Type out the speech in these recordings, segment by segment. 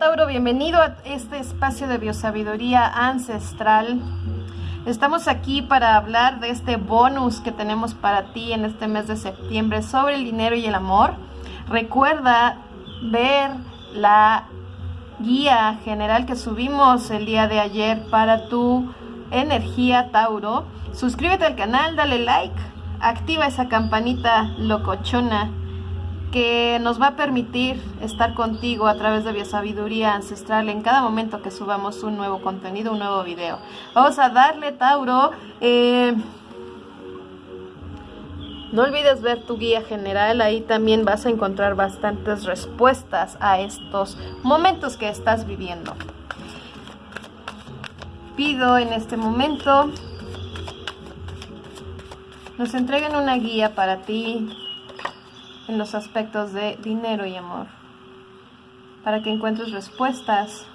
Tauro, bienvenido a este espacio de biosabiduría ancestral. Estamos aquí para hablar de este bonus que tenemos para ti en este mes de septiembre sobre el dinero y el amor. Recuerda ver la guía general que subimos el día de ayer para tu energía Tauro. Suscríbete al canal, dale like, activa esa campanita locochona que nos va a permitir estar contigo a través de Biosabiduría Ancestral en cada momento que subamos un nuevo contenido, un nuevo video. Vamos a darle, Tauro. Eh, no olvides ver tu guía general, ahí también vas a encontrar bastantes respuestas a estos momentos que estás viviendo. Pido en este momento nos entreguen una guía para ti en los aspectos de dinero y amor, para que encuentres respuestas,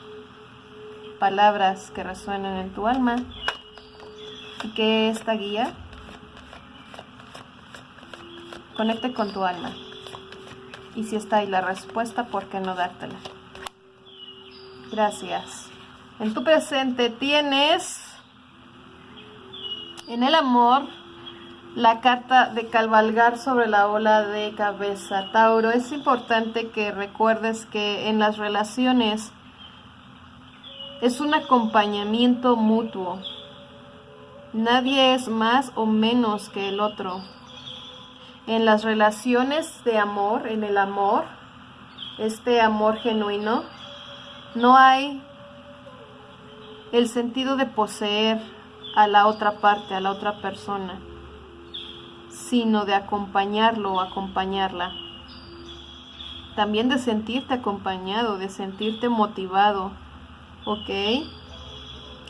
palabras que resuenen en tu alma y que esta guía conecte con tu alma. Y si está ahí la respuesta, ¿por qué no dártela? Gracias. En tu presente tienes en el amor la carta de cabalgar sobre la ola de cabeza. Tauro, es importante que recuerdes que en las relaciones es un acompañamiento mutuo. Nadie es más o menos que el otro. En las relaciones de amor, en el amor, este amor genuino, no hay el sentido de poseer a la otra parte, a la otra persona sino de acompañarlo o acompañarla. También de sentirte acompañado, de sentirte motivado, ¿ok?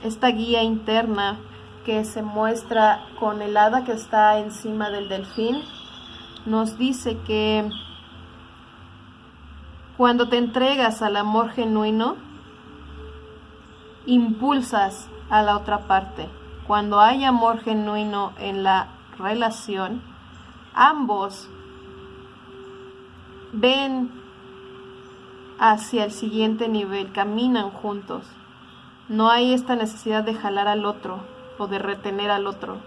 Esta guía interna que se muestra con el hada que está encima del delfín, nos dice que cuando te entregas al amor genuino, impulsas a la otra parte. Cuando hay amor genuino en la relación, ambos ven hacia el siguiente nivel, caminan juntos. No hay esta necesidad de jalar al otro o de retener al otro.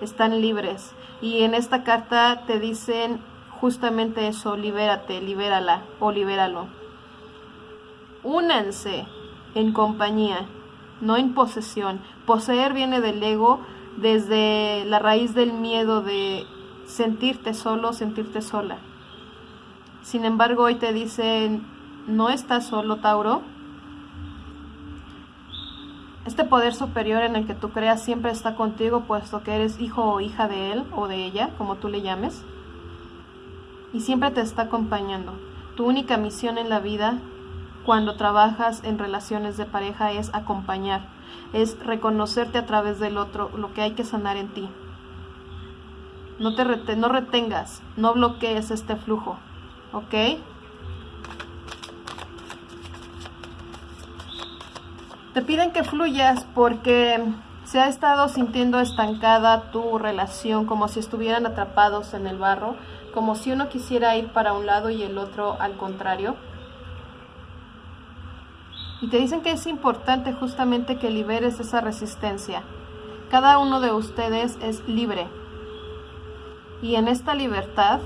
Están libres. Y en esta carta te dicen justamente eso, libérate, libérala o libéralo. Únanse en compañía, no en posesión. Poseer viene del ego, desde la raíz del miedo de sentirte solo, sentirte sola. Sin embargo, hoy te dicen, no estás solo, Tauro. Este poder superior en el que tú creas siempre está contigo, puesto que eres hijo o hija de él o de ella, como tú le llames. Y siempre te está acompañando. Tu única misión en la vida, cuando trabajas en relaciones de pareja, es acompañar es reconocerte a través del otro, lo que hay que sanar en ti. No te no retengas, no bloquees este flujo, ¿ok? Te piden que fluyas porque se ha estado sintiendo estancada tu relación, como si estuvieran atrapados en el barro, como si uno quisiera ir para un lado y el otro al contrario. Y te dicen que es importante justamente que liberes esa resistencia. Cada uno de ustedes es libre. Y en esta libertad,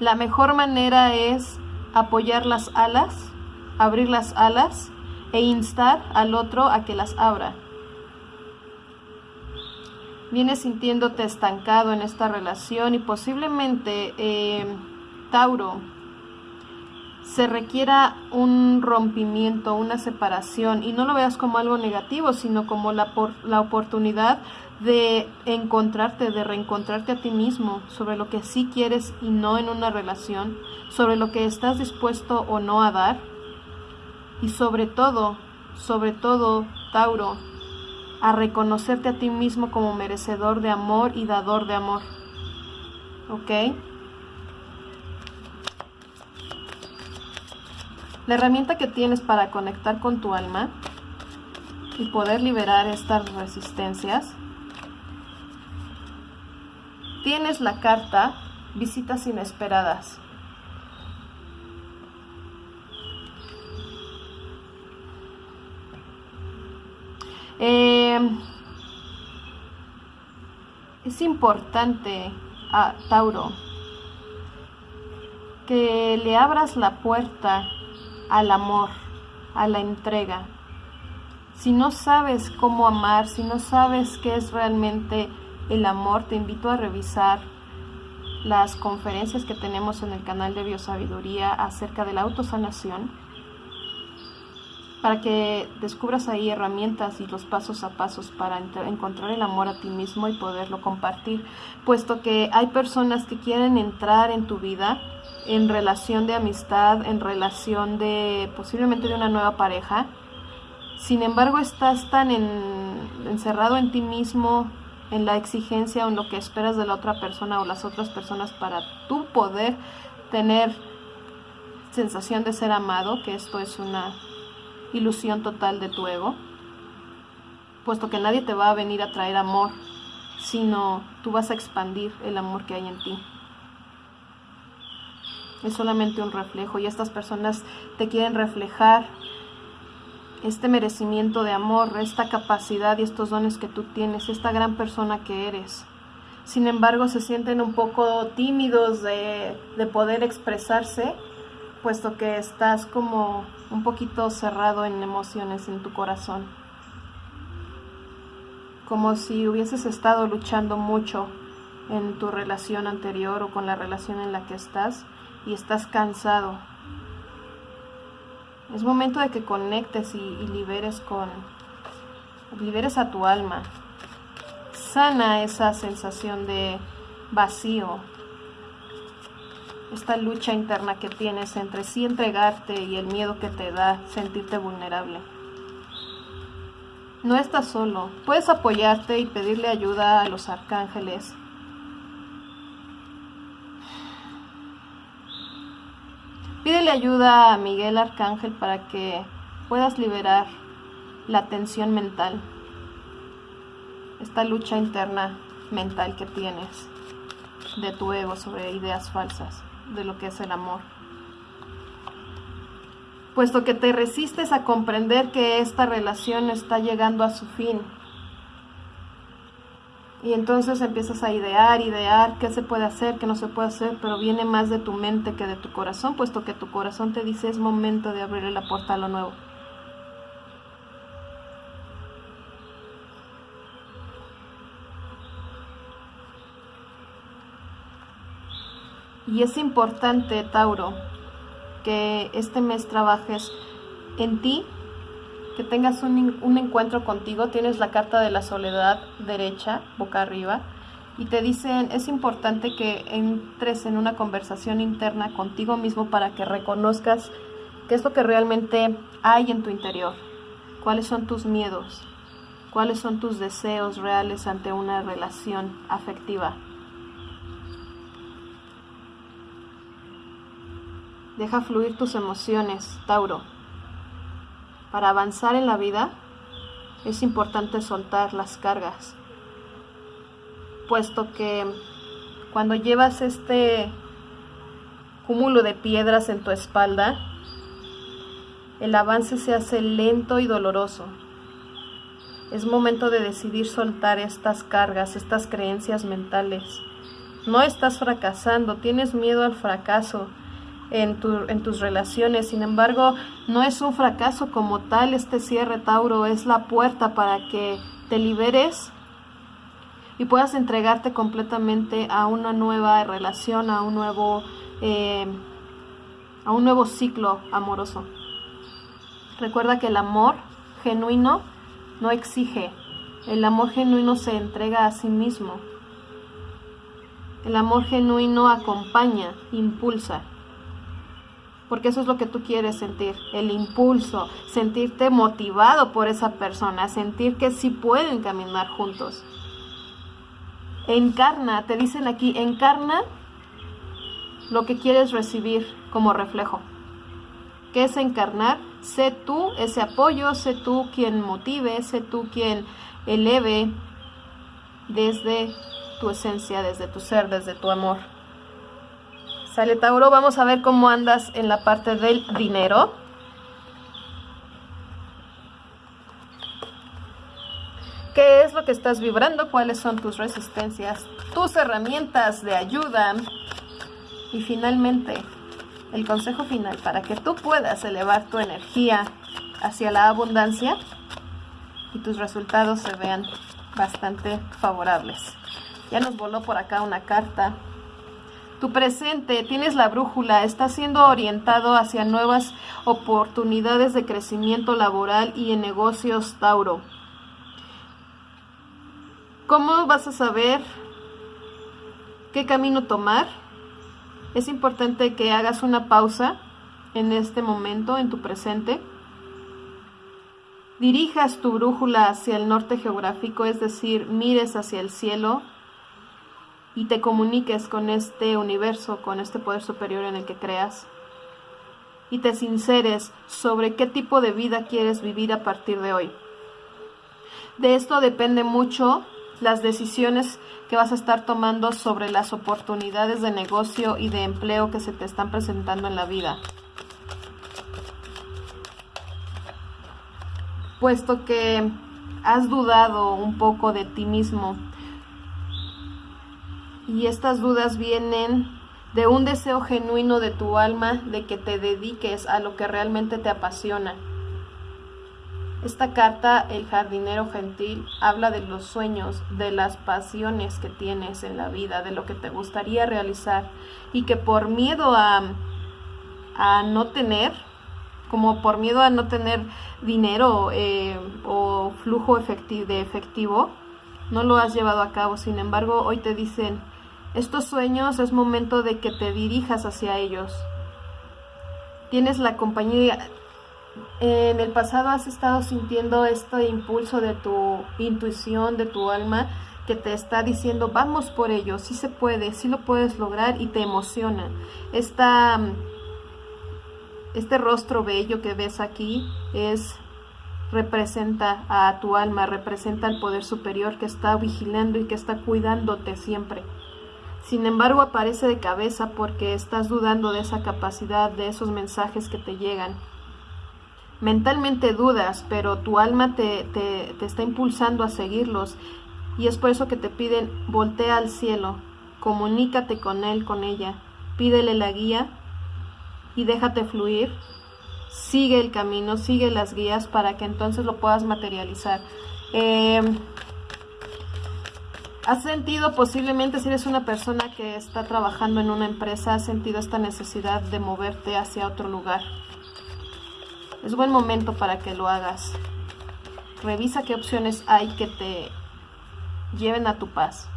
la mejor manera es apoyar las alas, abrir las alas e instar al otro a que las abra. Vienes sintiéndote estancado en esta relación y posiblemente, eh, Tauro, se requiera un rompimiento, una separación, y no lo veas como algo negativo, sino como la, la oportunidad de encontrarte, de reencontrarte a ti mismo sobre lo que sí quieres y no en una relación, sobre lo que estás dispuesto o no a dar, y sobre todo, sobre todo, Tauro, a reconocerte a ti mismo como merecedor de amor y dador de amor. ¿Ok? La herramienta que tienes para conectar con tu alma y poder liberar estas resistencias. Tienes la carta Visitas Inesperadas. Eh, es importante a Tauro que le abras la puerta al amor, a la entrega. Si no sabes cómo amar, si no sabes qué es realmente el amor, te invito a revisar las conferencias que tenemos en el canal de Biosabiduría acerca de la autosanación para que descubras ahí herramientas y los pasos a pasos para encontrar el amor a ti mismo y poderlo compartir, puesto que hay personas que quieren entrar en tu vida en relación de amistad, en relación de posiblemente de una nueva pareja. Sin embargo, estás tan encerrado en ti mismo, en la exigencia o en lo que esperas de la otra persona o las otras personas para tú poder tener sensación de ser amado, que esto es una ilusión total de tu ego, puesto que nadie te va a venir a traer amor, sino tú vas a expandir el amor que hay en ti. Es solamente un reflejo y estas personas te quieren reflejar este merecimiento de amor, esta capacidad y estos dones que tú tienes, esta gran persona que eres. Sin embargo, se sienten un poco tímidos de, de poder expresarse puesto que estás como un poquito cerrado en emociones en tu corazón. Como si hubieses estado luchando mucho en tu relación anterior o con la relación en la que estás y estás cansado. Es momento de que conectes y, liberes con liberes a tu alma. Sana esa sensación de vacío, esta lucha interna que tienes entre sí entregarte y el miedo que te da sentirte vulnerable. No estás solo, puedes apoyarte y pedirle ayuda a los arcángeles. Pídele ayuda a Miguel Arcángel para que puedas liberar la tensión mental, esta lucha interna mental que tienes de tu ego sobre ideas falsas de lo que es el amor. Puesto que te resistes a comprender que esta relación está llegando a su fin. Y entonces empiezas a idear, idear qué se puede hacer, qué no se puede hacer, pero viene más de tu mente que de tu corazón, puesto que tu corazón te dice es momento de abrir la puerta a lo nuevo. Y es importante, Tauro, que este mes trabajes en ti, que tengas un, un, encuentro contigo. Tienes la carta de la soledad derecha, boca arriba, y te dicen, es importante que entres en una conversación interna contigo mismo para que reconozcas qué es lo que realmente hay en tu interior, cuáles son tus miedos, cuáles son tus deseos reales ante una relación afectiva. Deja fluir tus emociones, Tauro. Para avanzar en la vida es importante soltar las cargas, puesto que cuando llevas este cúmulo de piedras en tu espalda, el avance se hace lento y doloroso. Es momento de decidir soltar estas cargas, estas creencias mentales. No estás fracasando, tienes miedo al fracaso, en, tus relaciones. Sin embargo, no es un fracaso como tal este cierre, Tauro, es la puerta para que te liberes y puedas entregarte completamente a una nueva relación, a un nuevo, eh, a un nuevo ciclo amoroso. Recuerda que el amor genuino no exige, el amor genuino se entrega a sí mismo. El amor genuino acompaña, impulsa porque eso es lo que tú quieres sentir, el impulso, sentirte motivado por esa persona, sentir que sí pueden caminar juntos. Encarna, te dicen aquí, encarna lo que quieres recibir como reflejo. ¿Qué es encarnar? Sé tú ese apoyo, sé tú quien motive, sé tú quien eleve desde tu esencia, desde tu ser, desde tu amor. Sale Tauro, vamos a ver cómo andas en la parte del dinero. ¿Qué es lo que estás vibrando? ¿Cuáles son tus resistencias? Tus herramientas de ayuda. Y finalmente, el consejo final para que tú puedas elevar tu energía hacia la abundancia y tus resultados se vean bastante favorables. Ya nos voló por acá una carta. Tu presente, tienes la brújula, está siendo orientado hacia nuevas oportunidades de crecimiento laboral y en negocios, Tauro. ¿Cómo vas a saber qué camino tomar? Es importante que hagas una pausa en este momento, en tu presente. Dirijas tu brújula hacia el norte geográfico, es decir, mires hacia el cielo y te comuniques con este universo, con este poder superior en el que creas. Y te sinceres sobre qué tipo de vida quieres vivir a partir de hoy. De esto depende mucho las decisiones que vas a estar tomando sobre las oportunidades de negocio y de empleo que se te están presentando en la vida. Puesto que has dudado un poco de ti mismo y estas dudas vienen de un deseo genuino de tu alma de que te dediques a lo que realmente te apasiona esta carta, el jardinero gentil, habla de los sueños, de las pasiones que tienes en la vida, de lo que te gustaría realizar y que por miedo a, a no tener, como por miedo a no tener dinero eh, o flujo efectivo, de efectivo, no lo has llevado a cabo. Sin embargo, hoy te dicen, estos sueños es momento de que te dirijas hacia ellos. Tienes la compañía, en el pasado has estado sintiendo este impulso de tu intuición, de tu alma, que te está diciendo, vamos por ello, sí se puede, sí lo puedes lograr y te emociona. Este rostro bello que ves aquí es representa a tu alma, representa al poder superior que está vigilando y que está cuidándote siempre. Sin embargo, aparece de cabeza porque estás dudando de esa capacidad, de esos mensajes que te llegan mentalmente dudas, pero tu alma te, te, está impulsando a seguirlos. Y es por eso que te piden, voltea al cielo, comunícate con él, con ella, pídele la guía y déjate fluir. Sigue el camino, sigue las guías para que entonces lo puedas materializar. Em, ¿Has sentido posiblemente si eres una persona que está trabajando en una empresa, has sentido esta necesidad de moverte hacia otro lugar? Es buen momento para que lo hagas. Revisa qué opciones hay que te lleven a tu paz,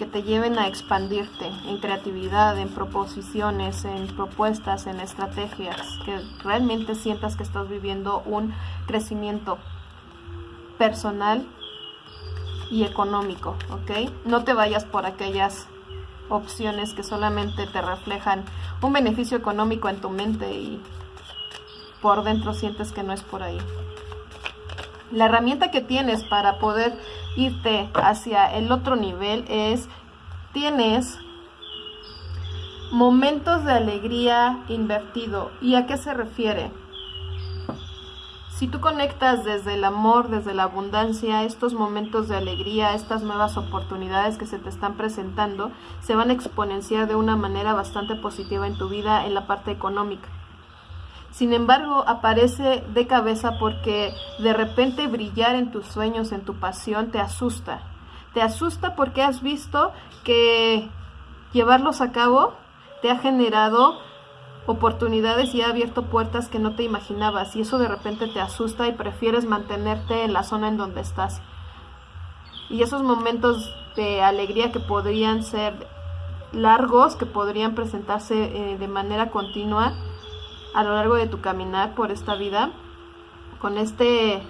que te lleven a expandirte en creatividad, en proposiciones, en propuestas, en estrategias, que realmente sientas que estás viviendo un crecimiento personal y económico, ¿ok? No te vayas por aquellas opciones que solamente te reflejan un beneficio económico en tu mente y por dentro sientes que no es por ahí. La herramienta que tienes para poder irte hacia el otro nivel es, tienes momentos de alegría invertido. ¿Y a qué se refiere? Si tú conectas desde el amor, desde la abundancia, estos momentos de alegría, estas nuevas oportunidades que se te están presentando, se van a exponenciar de una manera bastante positiva en tu vida en la parte económica. Sin embargo, aparece de cabeza porque de repente brillar en tus sueños, en tu pasión, te asusta. Te asusta porque has visto que llevarlos a cabo te ha generado oportunidades y ha abierto puertas que no te imaginabas y eso de repente te asusta y prefieres mantenerte en la zona en donde estás. Y esos momentos de alegría que podrían ser largos, que podrían presentarse eh, de manera continua, a lo largo de tu caminar por esta vida, con este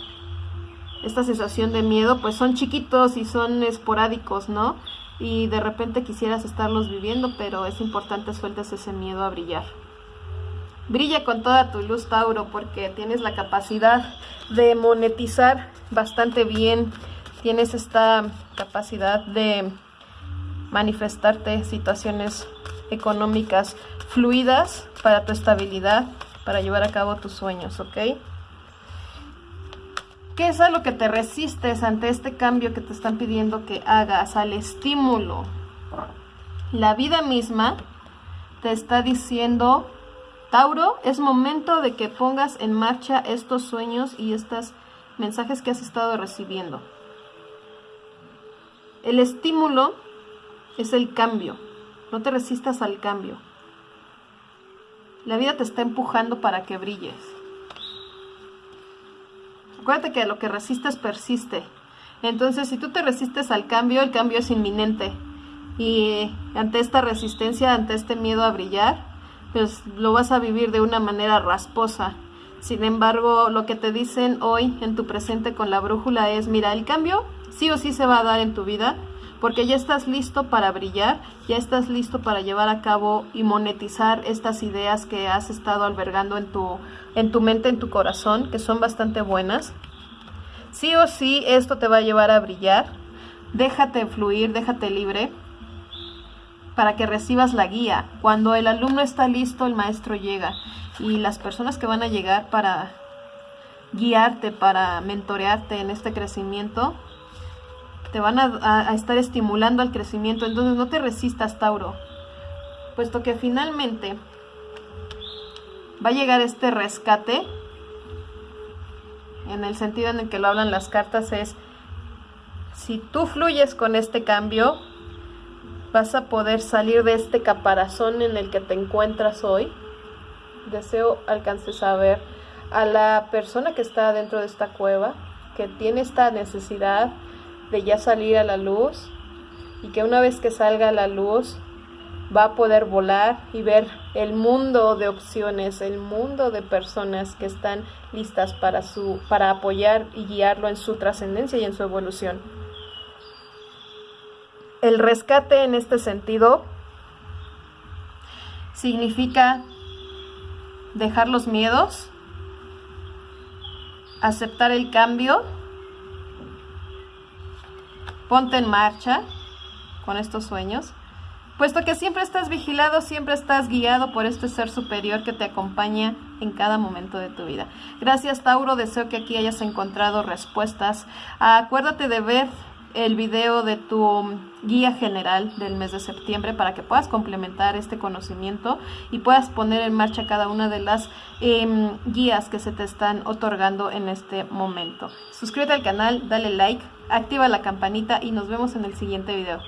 esta sensación de miedo, pues son chiquitos y son esporádicos, ¿no? Y de repente quisieras estarlos viviendo, pero es importante sueltes ese miedo a brillar. Brilla con toda tu luz, Tauro, porque tienes la capacidad de monetizar bastante bien. Tienes esta capacidad de manifestarte situaciones económicas fluidas para tu estabilidad, para llevar a cabo tus sueños, ¿ok? ¿Qué es a lo que te resistes ante este cambio que te están pidiendo que hagas? Al estímulo. La vida misma te está diciendo, Tauro, es momento de que pongas en marcha estos sueños y estos mensajes que has estado recibiendo. El estímulo es el cambio. No te resistas al cambio. La vida te está empujando para que brilles. Acuérdate que lo que resistes persiste. Entonces, si tú te resistes al cambio, el cambio es inminente. Y ante esta resistencia, ante este miedo a brillar, pues lo vas a vivir de una manera rasposa. Sin embargo, lo que te dicen hoy en tu presente con la brújula es, mira, el cambio sí o sí se va a dar en tu vida, porque ya estás listo para brillar, ya estás listo para llevar a cabo y monetizar estas ideas que has estado albergando en tu, en tu mente, en tu corazón, que son bastante buenas. Sí o sí esto te va a llevar a brillar. Déjate fluir, déjate libre para que recibas la guía. Cuando el alumno está listo, el maestro llega. Y las personas que van a llegar para guiarte, para mentorearte en este crecimiento, te van a, estar estimulando al crecimiento. Entonces no te resistas, Tauro, puesto que finalmente va a llegar este rescate, en el sentido en el que lo hablan las cartas, es si tú fluyes con este cambio, vas a poder salir de este caparazón en el que te encuentras hoy. Deseo alcances a ver a la persona que está dentro de esta cueva, que tiene esta necesidad de ya salir a la luz y que una vez que salga a la luz va a poder volar y ver el mundo de opciones, el mundo de personas que están listas para su para apoyar y guiarlo en su trascendencia y en su evolución. El rescate en este sentido significa dejar los miedos, aceptar el cambio Ponte en marcha con estos sueños, puesto que siempre estás vigilado, siempre estás guiado por este ser superior que te acompaña en cada momento de tu vida. Gracias Tauro, deseo que aquí hayas encontrado respuestas. Acuérdate de ver el video de tu guía general del mes de septiembre para que puedas complementar este conocimiento y puedas poner en marcha cada una de las em, guías que se te están otorgando en este momento. Suscríbete al canal, dale like, activa la campanita y nos vemos en el siguiente video.